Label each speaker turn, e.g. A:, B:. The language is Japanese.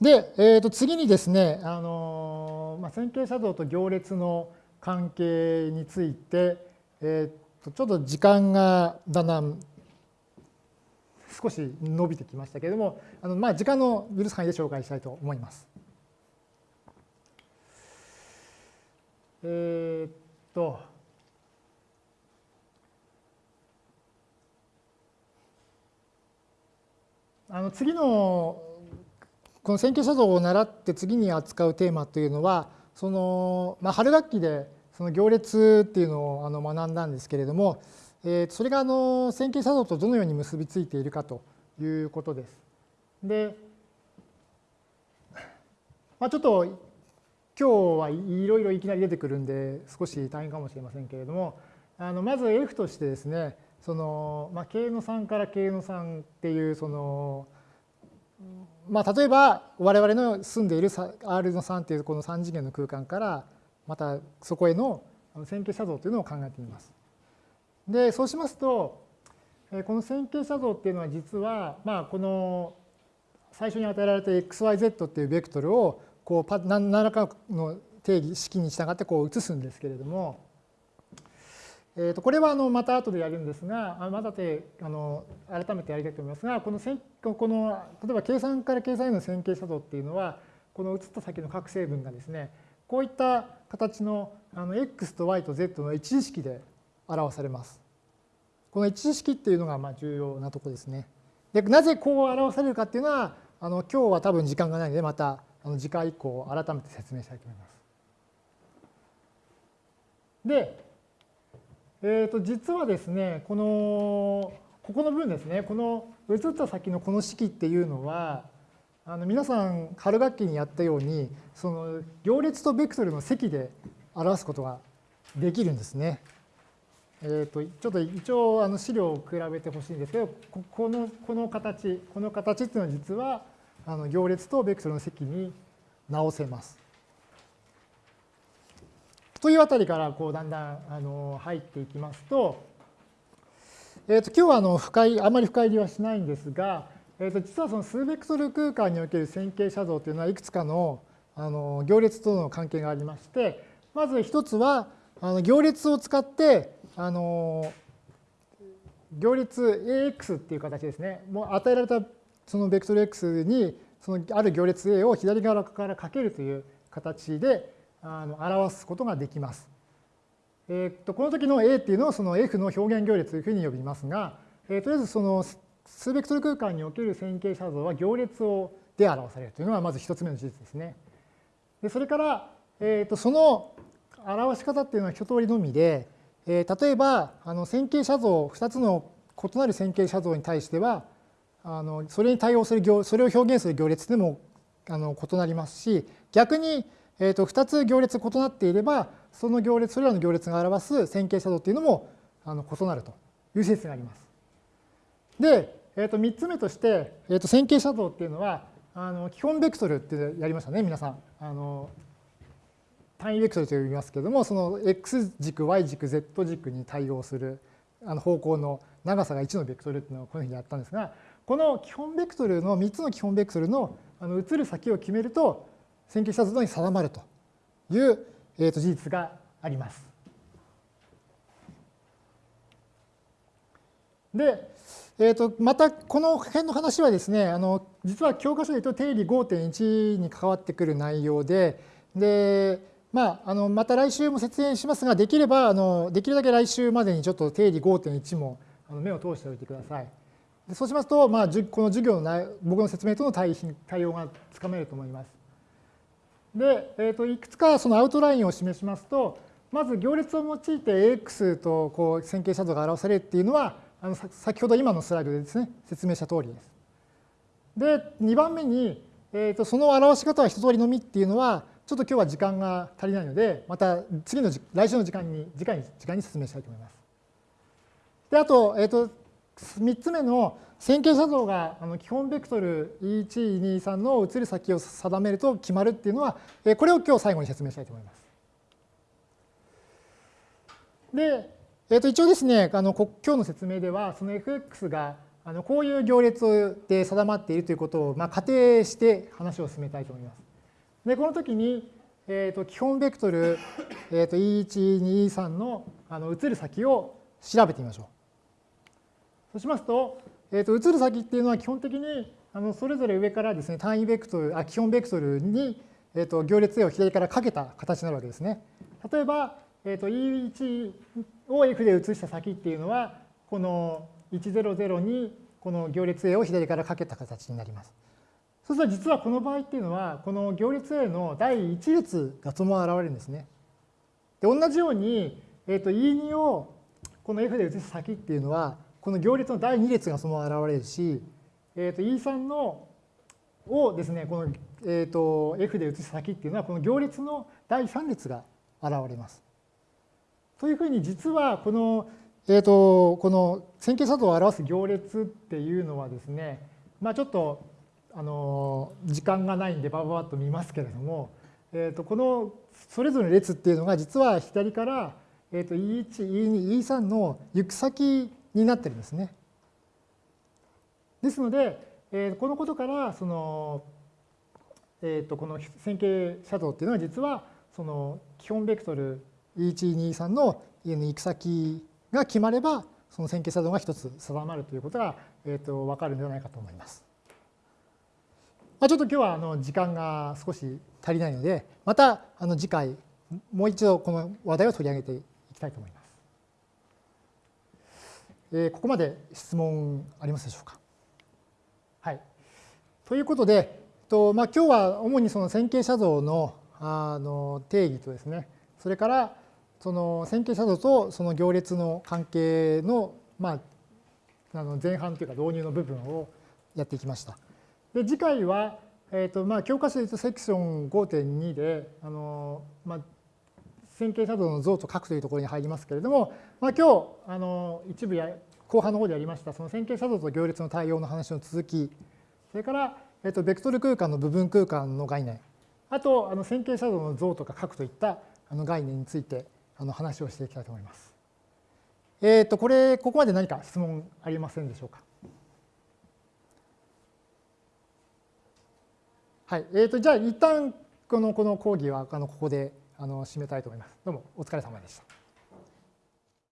A: で、えー、と次にですね、あのまあ、線形写像と行列の関係について、えー、とちょっと時間がだんだん少し伸びてきましたけれども、あのまあ、時間の許す範囲で紹介したいと思います。えー、っと、あの次のこの線形写像を習って次に扱うテーマというのはその、まあ、春学期でその行列っていうのをあの学んだんですけれども、えー、それがあの線形写像とどのように結びついているかということです。で、まあ、ちょっと今日はいろいろいきなり出てくるんで少し大変かもしれませんけれどもあのまず F としてですねその、まあ、K の3から K の3っていうそのまあ、例えば我々の住んでいる R の3というこの3次元の空間からまたそこへの線形写像というのを考えてみます。でそうしますとこの線形写像っていうのは実はまあこの最初に与えられた xyz っていうベクトルをこう何らかの定義式に従ってこう移すんですけれどもえー、とこれはあのまた後でやるんですが、またであの改めてやりたいと思いますが、このこの例えば計算から計算への線形作動っていうのは、この移った先の各成分がですね、こういった形のあの x と y と z の一次式で表されます。この一次式っていうのがまあ重要なとこですね。でなぜこう表されるかっていうのは、あの今日は多分時間がないので、またあの次回以降改めて説明したいと思います。で、えー、と実はですね、この、ここの部分ですね、この移った先のこの式っていうのは、あの皆さん春学期にやったように、その行列とベクトルの積で表すことができるんですね。えー、とちょっと一応あの資料を比べてほしいんですけど、このこの形、この形っていうのは実はあの行列とベクトルの積に直せます。というあたりからこうだんだんあの入っていきますと、えー、と今日はあの深いあまり深入りはしないんですが、えー、と実はその数ベクトル空間における線形写像というのはいくつかのあの行列との関係がありましてまず一つはあの行列を使ってあの行列 AX っていう形ですね。もう与えられたそのベクトル X にそのある行列 A を左側からかけるという形であの表すことができます。え、っとこの時の A っていうのをその F の表現行列というふうに呼びますが、えー、とりあえずその数ベクトル空間における線形写像は行列をで表されるというのがまず一つ目の事実ですね。でそれから、えー、とその表し方っていうのは一通りのみで、えー、例えばあの線形写像2つの異なる線形写像に対してはあのそれに対応する行それを表現する行列でもあの異なりますし逆にえー、と2つ行列異なっていればその行列それらの行列が表す線形写像っていうのもあの異なるという説があります。で、えー、と3つ目として、えー、と線形写像っていうのはあの基本ベクトルってやりましたね皆さん。あの単位ベクトルと呼びますけれどもその x 軸 y 軸 z 軸に対応するあの方向の長さが1のベクトルっていうのをこういうふうにやったんですがこの基本ベクトルの3つの基本ベクトルのあの移る先を決めると線形写像に定まるという、えー、と事実があります。で、えー、とまたこの辺の話はですねあの実は教科書で言うと定理5.1に関わってくる内容でで、まあ、あのまた来週も説明しますができればあのできるだけ来週までにちょっと定理5.1も目を通しておいてください。でそうしますと、まあ、この授業の僕の説明との対対応がつかめると思います。で、えー、といくつかそのアウトラインを示しますと、まず行列を用いて AX とこう線形写像が表されるっていうのは、あの先ほど今のスライドでですね、説明した通りです。で、2番目に、えー、とその表し方は一通りのみっていうのは、ちょっと今日は時間が足りないので、また次の来週の時間に、次回に時間に説明したいと思います。で、あと、えっ、ー、と、3つ目の線形写像が基本ベクトル E123 の移る先を定めると決まるっていうのは、これを今日最後に説明したいと思います。で、えー、と一応ですね、あの今日の説明では、その fx があのこういう行列で定まっているということを、まあ、仮定して話を進めたいと思います。で、この時に、えー、と基本ベクトル、えー、と E1、2、3のあの移る先を調べてみましょう。そうしますと、えー、と移る先っていうのは基本的にあのそれぞれ上からですね単位ベクトルあ基本ベクトルに、えー、と行列 A を左からかけた形になるわけですね。例えば、えー、と E1 を F で移した先っていうのはこの100にこの行列 A を左からかけた形になります。そうすると実はこの場合っていうのはこの行列 A の第1列がそのまま現れるんですね。で同じように、えー、と E2 をこの F で移す先っていうのはこの行列の第2列がそのまま現れるし、えー、と E3 のをですねこの、えー、と F で移す先っていうのはこの行列の第3列が現れます。というふうに実はこのえーと、この線形作動を表す行列っていうのはですね、まあ、ちょっとあの時間がないんでバババッと見ますけれども、えー、とこのそれぞれの列っていうのが実は左から、えー、と E1、E2、E3 の行く先になってるんですね。ですので、えー、このことからその、えー、とこの線形作動っていうのは実はその基本ベクトル E1、E3 の行く先が決まれば、その線形作動が一つ定まるということが、えー、と分かるんではないかと思います。まあ、ちょっと今日はあの時間が少し足りないので、またあの次回、もう一度この話題を取り上げていきたいと思います。えー、ここまで質問ありますでしょうか？はい。ということで、とまあ、今日は主にその線形写像のあの定義とですね、それからその線形写像とその行列の関係の、まあ、あの前半というか導入の部分をやってきました。で次回は、えーとまあ、教科書で言うとセクション5.2であの、まあ、線形写像の像と書くというところに入りますけれども、まあ、今日あの一部や後半の方でやりましたその線形写像と行列の対応の話の続きそれから、えー、とベクトル空間の部分空間の概念あとあの線形写像の像とか書くといったあの概念についてあの話をしていきたいと思います。えっ、と、これ、ここまで何か質問ありませんでしょうか？はい。えっ、ー、と、じゃあ、一旦この、この講義は、あの、ここで、あの、締めたいと思います。どうも、お疲れ様でした。